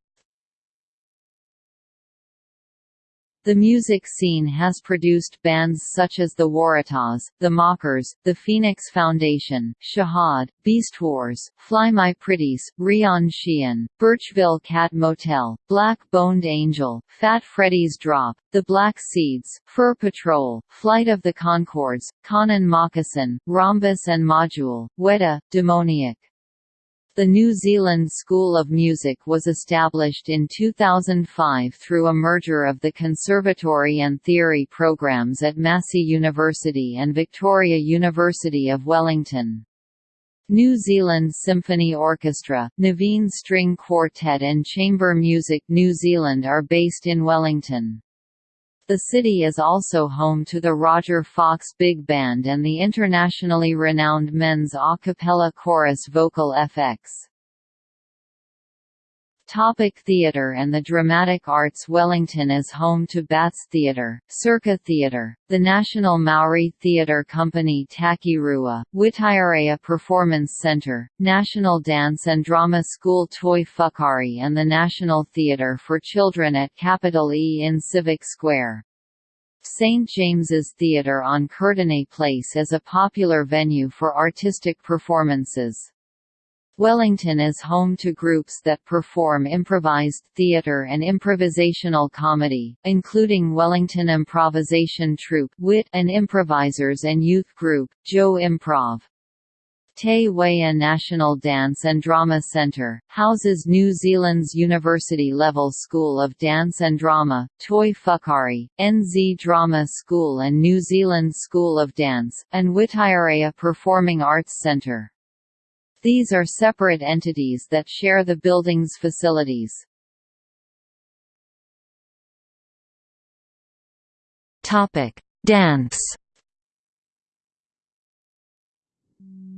Speaker 1: The music scene has produced bands such as the Waratahs, the Mockers, the Phoenix Foundation, Shihad, Beast Wars, Fly My Pretties, Rhian Sheehan, Birchville Cat Motel, Black Boned Angel, Fat Freddy's Drop, The Black Seeds, Fur Patrol, Flight of the Conchords, Connan Mockasin, Rhombus and Module, Weta, Demoniac. The New Zealand School of Music was established in 2005 through a merger of the Conservatory and Theory programs at Massey University and Victoria University of Wellington. New Zealand Symphony Orchestra, Nevine String Quartet and Chamber Music New Zealand are based in Wellington. The city is also home to the Roger Fox Big Band and the internationally renowned men's a cappella chorus Vocal FX. Topic theatre and the Dramatic Arts Wellington is home to Bats Theatre, Circa Theatre, the National Maori Theatre Company Takirua, Whitireia Performance Centre, National Dance and Drama School Toi Whakaari and the National Theatre for Children at Capital E in Civic Square. St. James's Theatre on Courtenay Place is a popular venue for artistic performances. Wellington is home to groups that perform improvised theatre and improvisational comedy, including Wellington Improvisation Troupe WIT and improvisers and youth group, Joe Improv. Te Whaea National Dance and Drama Centre, houses New Zealand's university-level School of Dance and Drama, Toi Whakaari, NZ Drama School and New Zealand School of Dance, and Whitireia Performing Arts Centre. These are separate entities that share the building's facilities.
Speaker 2: Topic: Dance.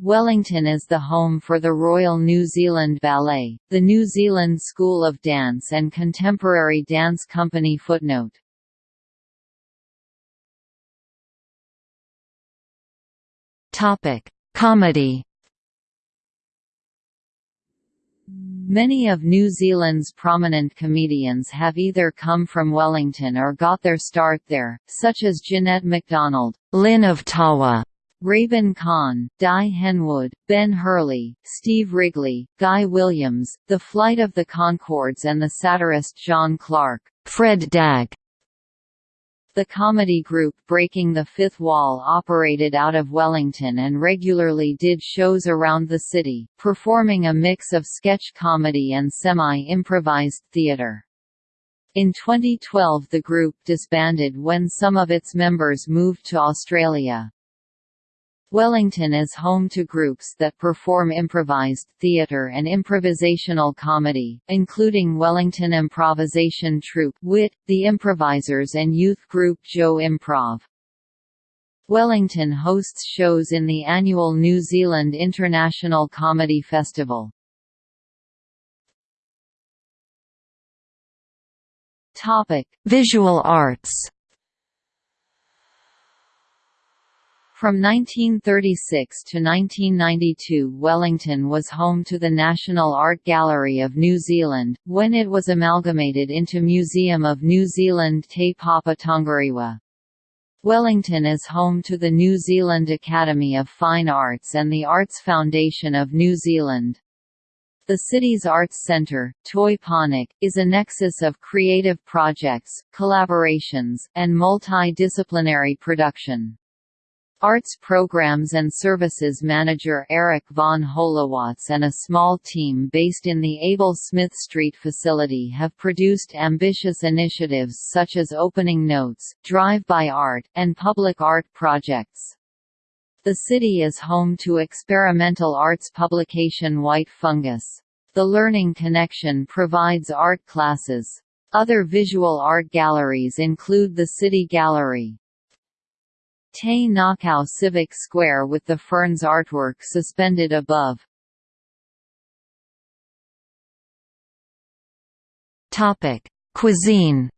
Speaker 1: Wellington is the home for the Royal New Zealand Ballet, the New Zealand School of Dance and Contemporary Dance Company Footnote.
Speaker 2: Topic: Comedy.
Speaker 1: Many of New Zealand's prominent comedians have either come from Wellington or got their start there, such as Ginette McDonald,
Speaker 2: Lyn of Tawa,
Speaker 1: Raybon Kan, Dai Henwood, Ben Hurley, Steve Wrigley, Guy Williams, The Flight of the Conchords and the satirist John Clarke,
Speaker 2: Fred Dagg,
Speaker 1: The comedy group Breaking the Fifth Wall operated out of Wellington and regularly did shows around the city, performing a mix of sketch comedy and semi-improvised theatre. In 2012 the group disbanded when some of its members moved to Australia. Wellington is home to groups that perform improvised theatre and improvisational comedy, including Wellington Improvisation Troupe WIT, The Improvisers and youth group Joe Improv. Wellington hosts shows in the annual New Zealand International Comedy Festival.
Speaker 2: Visual arts
Speaker 1: From 1936 to 1992 Wellington was home to the National Art Gallery of New Zealand, when it was amalgamated into Museum of New Zealand Te Papa Tongarewa. Wellington is home to the New Zealand Academy of Fine Arts and the Arts Foundation of New Zealand. The city's arts centre, Toi Pōneke, is a nexus of creative projects, collaborations, and multidisciplinary production. Arts Programs and Services Manager Eric Vaughn Holowacz and a small team based in the Abel Smith Street facility have produced ambitious initiatives such as Opening Notes, Drive-by Art, and public art projects. The city is home to experimental arts publication White Fungus. The Learning Connection provides art classes. Other visual art galleries include the City Gallery, Te Ngākau Civic Square with the Ferns artwork suspended above.
Speaker 2: Topic: Cuisine.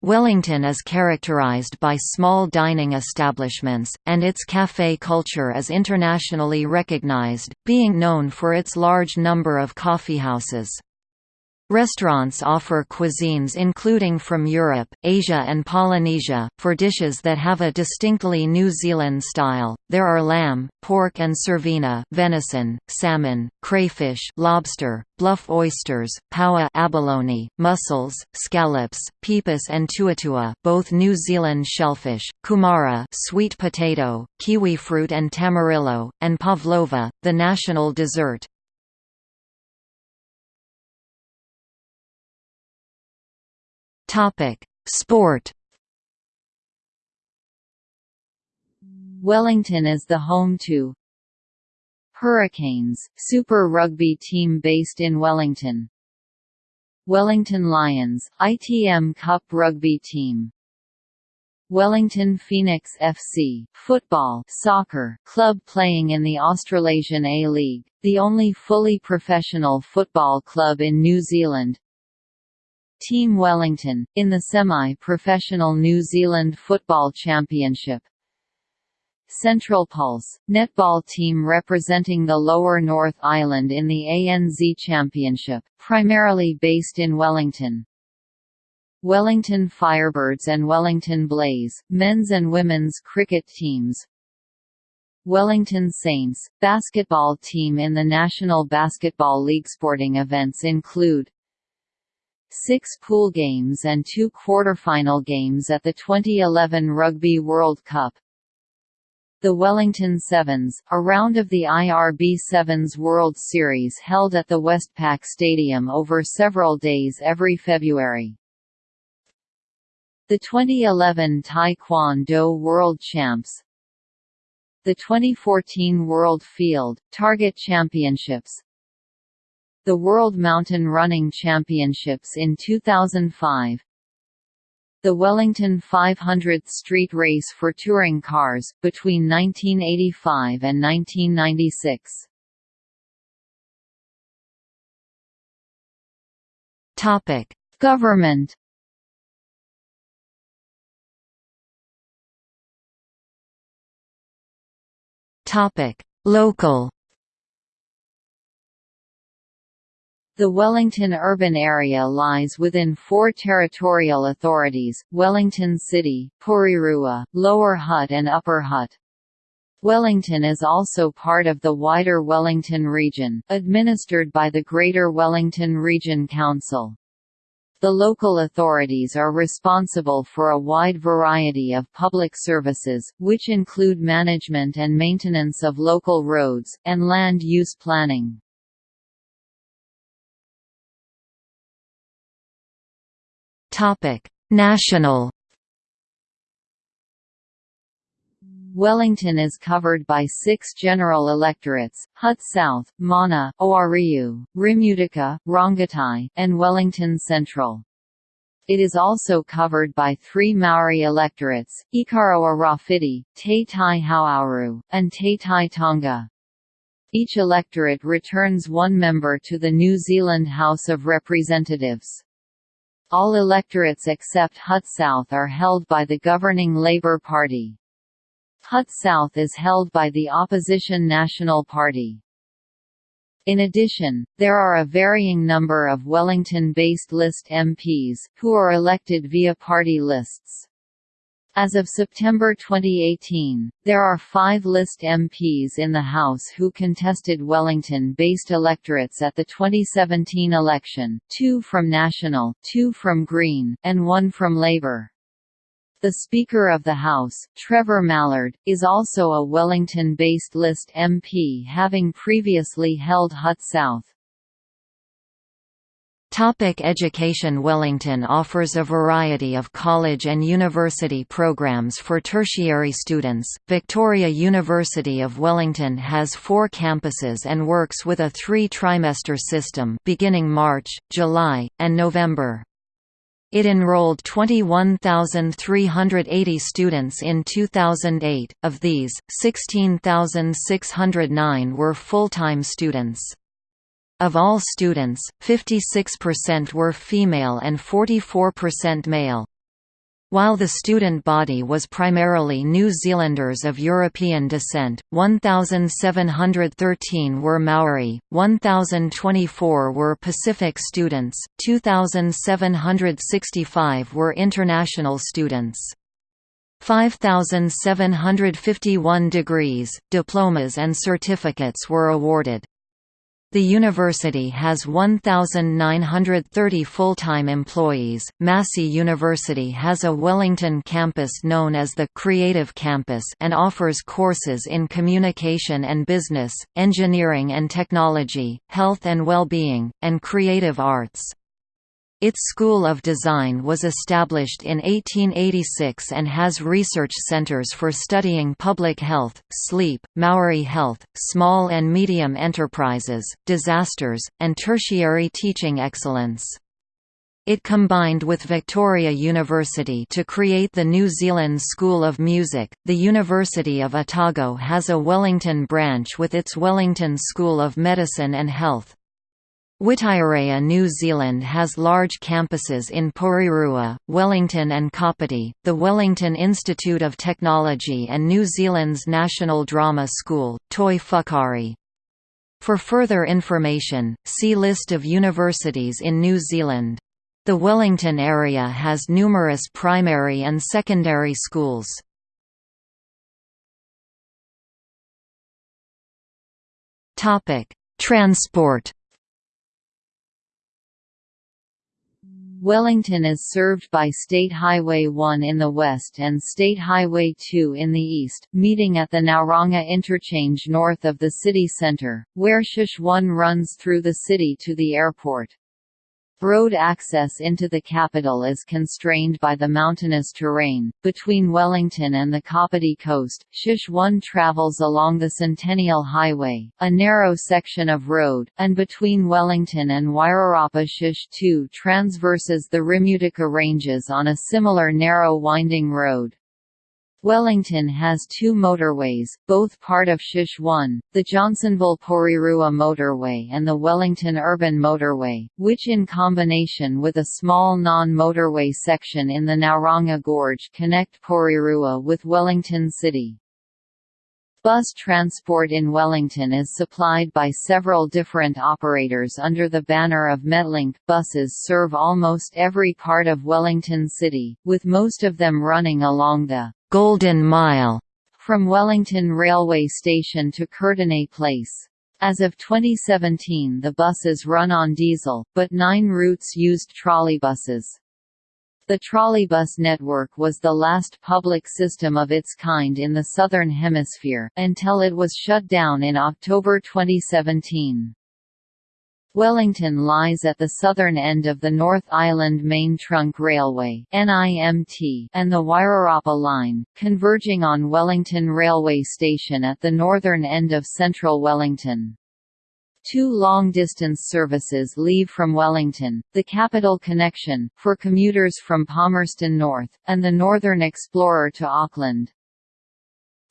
Speaker 2: Wellington is characterized by small dining establishments, and its café culture is internationally recognized, being known for its large number of coffeehouses. Restaurants offer cuisines including from Europe, Asia and Polynesia. For dishes that have a distinctly New Zealand style, there are lamb, pork and cervena, venison, salmon, crayfish, lobster, bluff oysters, paua abalone, mussels, scallops, pipis and tuatua, both New Zealand shellfish, kumara, sweet potato, kiwi fruit and tamarillo, and pavlova, the national dessert. Topic: Sport.
Speaker 1: Wellington is the home to Hurricanes, Super Rugby team based in Wellington. Wellington Lions, ITM Cup rugby team. Wellington Phoenix FC, football soccer club playing in the Australasian A-League, the only fully professional football club in New Zealand. Team Wellington, in the semi-professional New Zealand Football Championship. Central Pulse, netball team representing the Lower North Island in the ANZ Championship, primarily based in Wellington. Wellington Firebirds and Wellington Blaze, men's and women's cricket teams. Wellington Saints, basketball team in the National Basketball League. Sporting events include six pool games and two quarterfinal games at the 2011 Rugby World Cup. The Wellington Sevens, a round of the IRB Sevens World Series held at the Westpac Stadium over several days every February. The 2011 Taekwondo World Champs The 2014 World Field, Target Championships the World Mountain Running Championships in 2005 the Wellington 500th Street Race for touring cars, between 1985 and 1996.
Speaker 2: Topic:
Speaker 1: Government.
Speaker 2: Topic: Local.
Speaker 1: The Wellington urban area lies within four territorial authorities, Wellington City, Porirua, Lower Hutt and Upper Hutt. Wellington is also part of the wider Wellington region, administered by the Greater Wellington Region Council. The local authorities are responsible for a wide variety of public services, which include management and maintenance of local roads, and land use planning.
Speaker 2: National
Speaker 1: Wellington is covered by six general electorates, Hutt South, Mana, Ōhāriu, Remutaka, Rongotai, and Wellington Central. It is also covered by three Maori electorates, Ikaroa-Rāwhiti, Te Tai Hauauru, and Te Tai Tonga. Each electorate returns one member to the New Zealand House of Representatives. All electorates except Hutt South are held by the governing Labour Party. Hutt South is held by the opposition National Party. In addition, there are a varying number of Wellington-based list MPs, who are elected via party lists. As of September 2018, there are five list MPs in the House who contested Wellington-based electorates at the 2017 election, two from National, two from Green, and one from Labour. The Speaker of the House, Trevor Mallard, is also a Wellington-based list MP having previously held Hutt South.
Speaker 2: Topic education Wellington offers a variety of college and university programs for tertiary students. Victoria University of Wellington has four campuses and works with a three-trimester system beginning March, July, and November. It enrolled 21,380 students in 2008, of these, 16,609 were full-time students. Of all students, 56% were female and 44% male. While the student body was primarily New Zealanders of European descent, 1,713 were Maori, 1,024 were Pacific students, 2,765 were international students. 5,751 degrees, diplomas and certificates were awarded. The university has 1,930 full-time employees. Massey University has a Wellington campus known as the Creative Campus and offers courses in communication and business, engineering and technology, health and well-being, and creative arts. Its School of Design was established in 1886 and has research centers for studying public health, sleep, Maori health, small and medium enterprises, disasters, and tertiary teaching excellence. It combined with Victoria University to create the New Zealand School of Music. The University of Otago has a Wellington branch with its Wellington School of Medicine and Health. Whitireia New Zealand has large campuses in Porirua, Wellington and Kapiti, the Wellington Institute of Technology and New Zealand's National Drama School, Toi Whakaari. For further information, see List of universities in New Zealand. The Wellington area has numerous primary and secondary schools. Transport
Speaker 1: Wellington is served by State Highway 1 in the west and State Highway 2 in the east, meeting at the Ngauranga interchange north of the city centre, where Shush 1 runs through the city to the airport. Road access into the capital is constrained by the mountainous terrain. Between Wellington and the Kapiti coast, Shush 1 travels along the Centennial Highway, a narrow section of road, and between Wellington and Wairarapa Shush 2 transverses the Remutaka Ranges on a similar narrow winding road. Wellington has two motorways, both part of Shush 1, the Johnsonville-Porirua Motorway and the Wellington Urban Motorway, which in combination with a small non-motorway section in the Ngauranga Gorge connect Porirua with Wellington City. Bus transport in Wellington is supplied by several different operators under the banner of Metlink. Buses serve almost every part of Wellington City, with most of them running along the Golden Mile from Wellington Railway Station to Courtenay Place. As of 2017 the buses run on diesel, but nine routes used trolleybuses. The trolleybus network was the last public system of its kind in the Southern Hemisphere, until it was shut down in October 2017. Wellington lies at the southern end of the North Island Main Trunk Railway and the Wairarapa Line, converging on Wellington Railway Station at the northern end of central Wellington. Two long-distance services leave from Wellington, the Capital Connection, for commuters from Palmerston North, and the Northern Explorer to Auckland.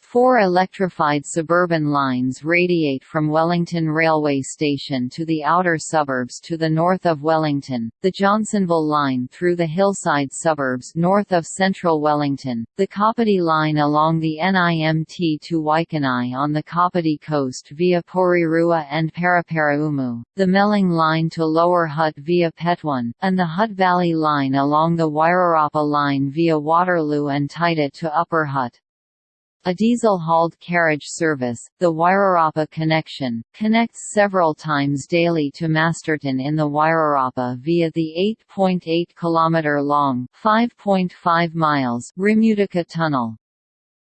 Speaker 1: Four electrified suburban lines radiate from Wellington Railway Station to the outer suburbs to the north of Wellington, the Johnsonville Line through the hillside suburbs north of central Wellington, the Kapiti Line along the NIMT to Waikanae on the Kapiti coast via Porirua and Paraparaumu, the Melling Line to Lower Hutt via Petone, and the Hutt Valley Line along the Wairarapa Line via Waterloo and Taita to Upper Hutt. A diesel-hauled carriage service, the Wairarapa Connection, connects several times daily to Masterton in the Wairarapa via the 8.8 km long (5.5 miles) Remutaka Tunnel.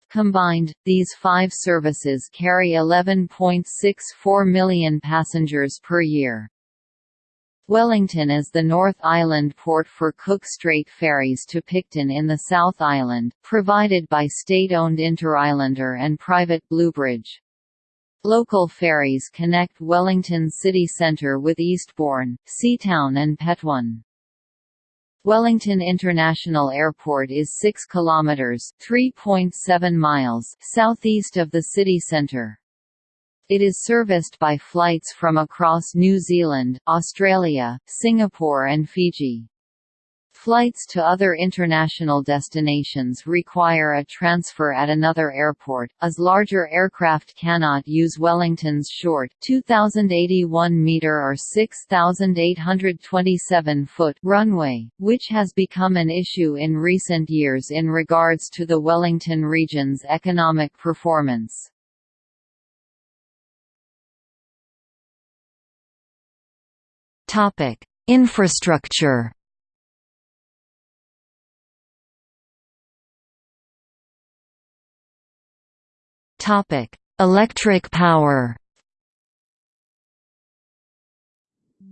Speaker 1: Combined, these five services carry 11.64 million passengers per year. Wellington is the North Island port for Cook Strait ferries to Picton in the South Island, provided by state-owned Interislander and private Bluebridge. Local ferries connect Wellington city centre with Eastbourne, Seatoun and Petone. Wellington International Airport is 6 kilometres (3.7 miles) southeast of the city centre. It is serviced by flights from across New Zealand, Australia, Singapore and Fiji. Flights to other international destinations require a transfer at another airport, as larger aircraft cannot use Wellington's short 2,081-metre or 6,827-foot runway, which has become an issue in recent years in regards to the Wellington region's economic performance.
Speaker 2: Infrastructure. Topic: Electric power.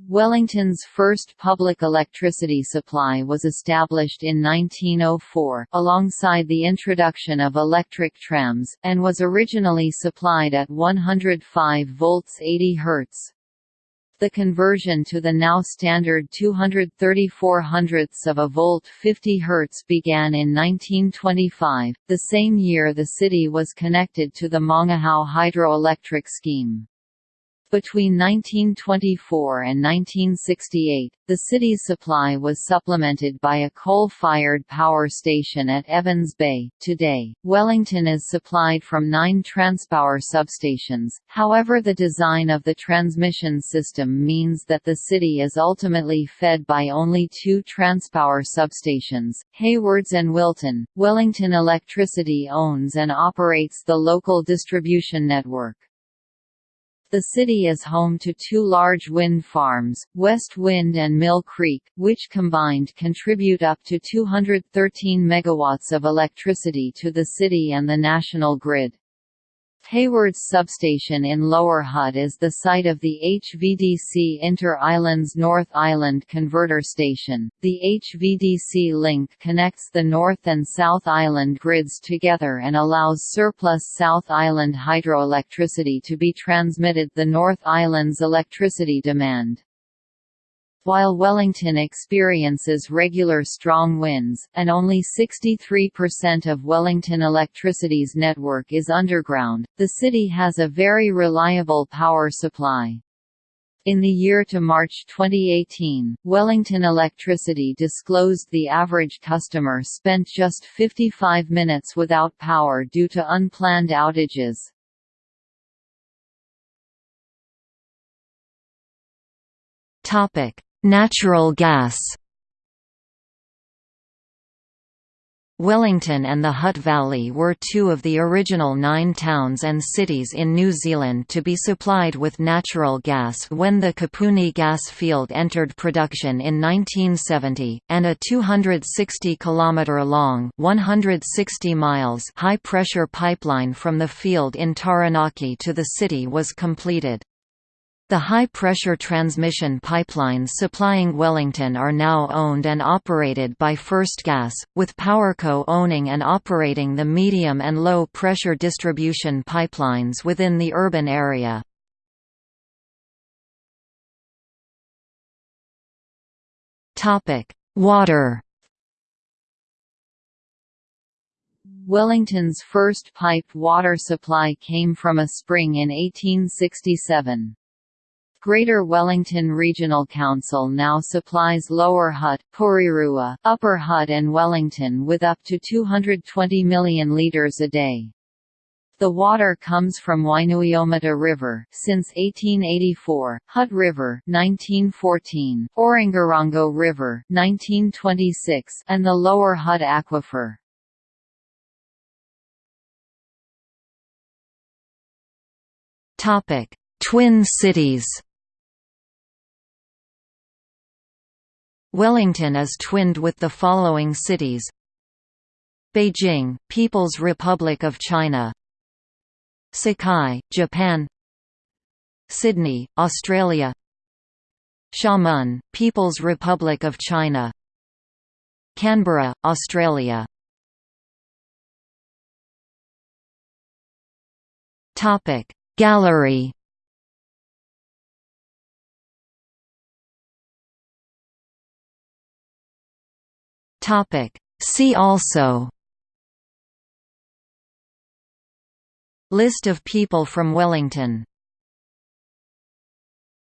Speaker 1: Wellington's first public electricity supply was established in 1904, alongside the introduction of electric trams, and was originally supplied at 105 volts 80 Hz. The conversion to the now standard 234 hundredths of a volt 50 Hz began in 1925, the same year the city was connected to the Mangahao hydroelectric scheme. Between 1924 and 1968, the city's supply was supplemented by a coal-fired power station at Evans Bay. Today, Wellington is supplied from nine Transpower substations, however the design of the transmission system means that the city is ultimately fed by only two Transpower substations, Haywards and Wilton. Wellington Electricity owns and operates the local distribution network. The city is home to two large wind farms, West Wind and Mill Creek, which combined contribute up to 213 megawatts of electricity to the city and the national grid. Haywards Substation in Lower Hutt is the site of the HVDC Inter-Islands North Island Converter Station. The HVDC link connects the North and South Island grids together and allows surplus South Island hydroelectricity to be transmitted the North Island's electricity demand. While Wellington experiences regular strong winds, and only 63% of Wellington Electricity's network is underground, the city has a very reliable power supply. In the year to March 2018, Wellington Electricity disclosed the average customer spent just 55 minutes without power due to unplanned outages.
Speaker 2: Topic: Natural gas Wellington and the Hutt Valley were two of the original nine towns and cities in New Zealand to be supplied with natural gas when the Kapuni gas field entered production in 1970, and a 260-kilometre-long high-pressure pipeline from the field in Taranaki to the city was completed. The high-pressure transmission pipelines supplying Wellington are now owned and operated by First Gas, with Powerco owning and operating the medium and low-pressure distribution pipelines within the urban area. Water
Speaker 1: Wellington's first piped water supply came from a spring in 1867. Greater Wellington Regional Council now supplies Lower Hutt, Porirua, Upper Hutt and Wellington with up to 220 million litres a day. The water comes from Wainuiomata River since 1884, Hutt River 1914, Orongorongo River 1926, and the Lower Hutt Aquifer.
Speaker 2: Topic: Twin cities. Wellington is twinned with the following cities. Beijing, People's Republic of China. Sakai, Japan. Sydney, Australia. Xiamen, People's Republic of China. Canberra, Australia. Gallery Topic. See also List of people from Wellington